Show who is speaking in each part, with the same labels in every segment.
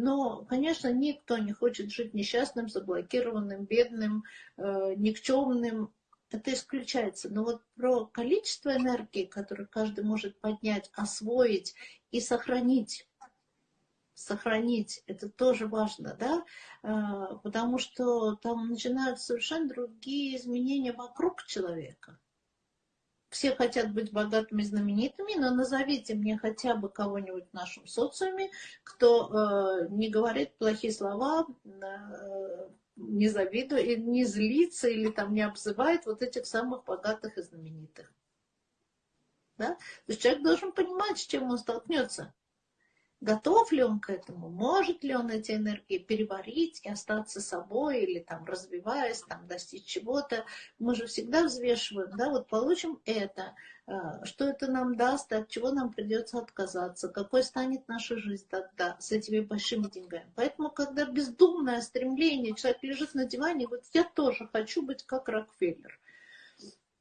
Speaker 1: Но, конечно, никто не хочет жить несчастным, заблокированным, бедным, э, никчемным. Это исключается. Но вот про количество энергии, которое каждый может поднять, освоить и сохранить, сохранить, это тоже важно, да, э, потому что там начинаются совершенно другие изменения вокруг человека все хотят быть богатыми, знаменитыми, но назовите мне хотя бы кого-нибудь в нашем социуме, кто э, не говорит плохие слова, э, не завидует, не злится или там не обзывает вот этих самых богатых и знаменитых. Да? То есть человек должен понимать, с чем он столкнется. Готов ли он к этому? Может ли он эти энергии переварить и остаться собой или там развиваясь, там достичь чего-то? Мы же всегда взвешиваем, да, вот получим это, а, что это нам даст, от чего нам придется отказаться, какой станет наша жизнь тогда с этими большими деньгами. Поэтому, когда бездумное стремление, человек лежит на диване и говорит, я тоже хочу быть как Рокфеллер.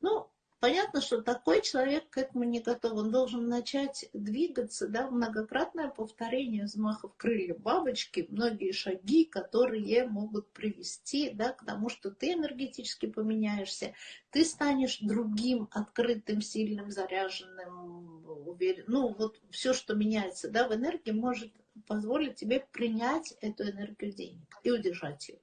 Speaker 1: Ну, Понятно, что такой человек к этому не готов. Он должен начать двигаться, да, многократное повторение взмахов крыльев бабочки, многие шаги, которые могут привести да, к тому, что ты энергетически поменяешься, ты станешь другим, открытым, сильным, заряженным, уверенным. Ну, вот все, что меняется да, в энергии, может позволить тебе принять эту энергию денег и удержать ее.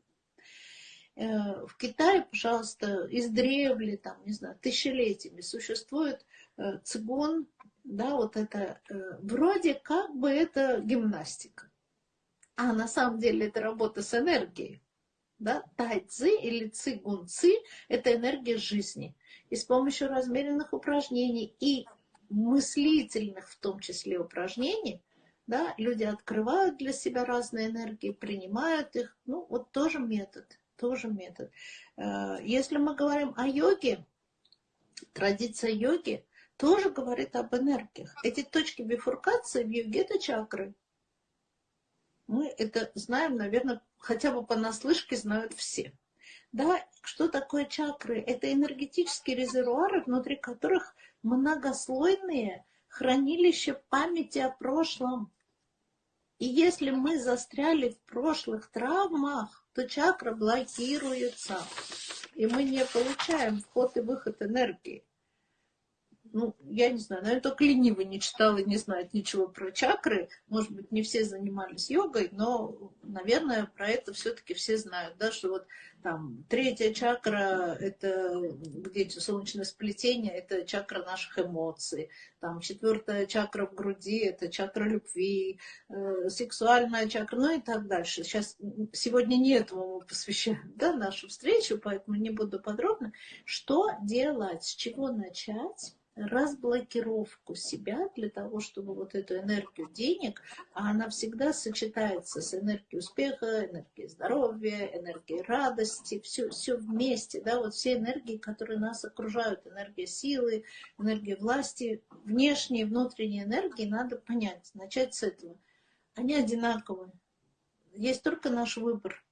Speaker 1: Э, в Китае, пожалуйста, издревле, там, не знаю, тысячелетиями существует э, цигун, да, вот это, э, вроде как бы это гимнастика. А на самом деле это работа с энергией. Да? Тайцзи или цигун ци – это энергия жизни. И с помощью размеренных упражнений и мыслительных в том числе упражнений, да, люди открывают для себя разные энергии, принимают их. Ну, вот тоже метод тоже метод. Э, если мы говорим о йоге, традиция йоги тоже говорит об энергиях. Эти точки бифуркации в йоге – это чакры. Мы это знаем, наверное, хотя бы понаслышке знают все. Да, что такое чакры? Это энергетические резервуары, внутри которых многослойные хранилища памяти о прошлом. И если мы застряли в прошлых травмах, то чакра блокируется, и мы не получаем вход и выход энергии ну, я не знаю, наверное, только ленивый не читал и не знает ничего про чакры. Может быть, не все занимались йогой, но, наверное, про это все-таки все знают, да, что вот там третья чакра, это где солнечное сплетение, это чакра наших эмоций. Там четвертая чакра в груди, это чакра любви, э, сексуальная чакра, ну и так дальше. Сейчас, сегодня не этому мы посвящаем, да, нашу встречу, поэтому не буду подробно. Что делать, с чего начать? Разблокировку себя для того, чтобы вот эту энергию денег, а она всегда сочетается с энергией успеха, энергией здоровья, энергией радости, все, все вместе, да, вот все энергии, которые нас окружают, энергия силы, энергия власти, внешние и внутренние энергии, надо понять, начать с этого. Они одинаковые. Есть только наш выбор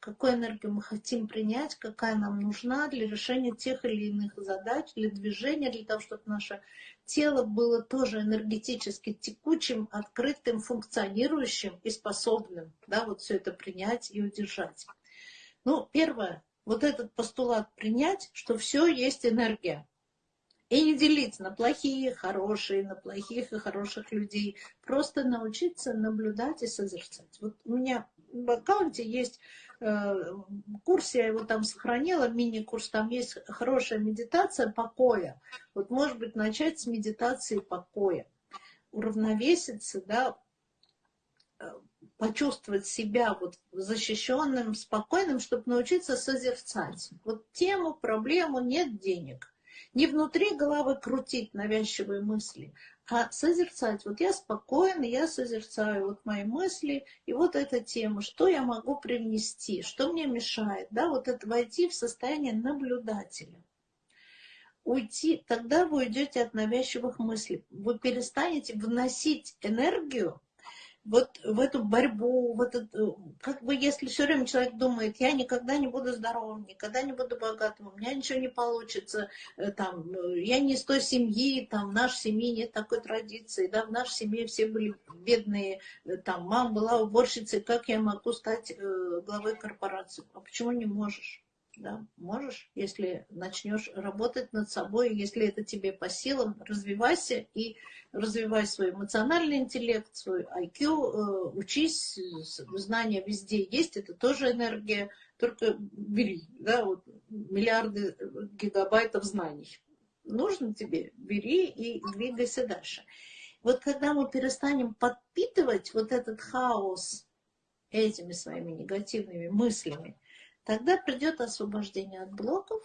Speaker 1: какую энергию мы хотим принять, какая нам нужна для решения тех или иных задач, для движения, для того, чтобы наше тело было тоже энергетически текучим, открытым, функционирующим и способным, да, вот все это принять и удержать. Ну, первое, вот этот постулат принять, что все есть энергия. И не делиться на плохие, хорошие, на плохих и хороших людей. Просто научиться наблюдать и созерцать. Вот у меня в аккаунте есть курс, я его там сохранила, мини-курс, там есть хорошая медитация покоя. Вот, может быть, начать с медитации покоя. Уравновеситься, да, э, почувствовать себя вот защищенным, спокойным, чтобы научиться созерцать. Вот тему, проблему, нет денег. Не внутри головы крутить навязчивые мысли, а созерцать. Вот я спокойно, я созерцаю вот мои мысли, и вот эта тема, что я могу привнести, что мне мешает, да, вот это войти в состояние наблюдателя. Уйти, тогда вы уйдете от навязчивых мыслей. Вы перестанете вносить энергию вот в эту борьбу, в этот, э, как бы если все время человек думает, я никогда не буду здоровым, никогда не буду богатым, у меня ничего не получится, э, там, э, я не из той семьи, там, в нашей семье нет такой традиции, да, в нашей семье все были бедные, там, мама была уборщицей, как я могу стать главой корпорации? А почему не можешь? Да, можешь, если начнешь работать над собой, если это тебе по силам, развивайся и развивай свой эмоциональный интеллект, свой IQ, э, учись, знания везде есть, это тоже энергия, только бери, да, вот, миллиарды гигабайтов знаний. Нужно тебе, бери и двигайся дальше. Вот когда мы перестанем подпитывать вот этот хаос этими своими негативными мыслями, Тогда придет освобождение от блоков,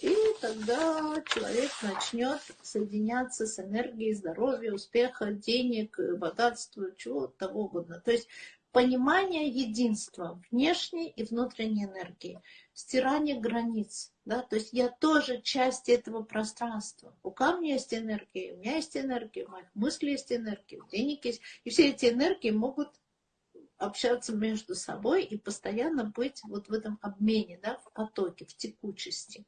Speaker 1: и тогда человек начнет соединяться с энергией здоровья, успеха, денег, богатства, чего того угодно. То есть понимание единства внешней и внутренней энергии, стирание границ. Да? То есть я тоже часть этого пространства. У камня есть энергия, у меня есть энергия, у моих мыслей есть энергия, у денег есть. И все эти энергии могут общаться между собой и постоянно быть вот в этом обмене, да, в потоке, в текучести.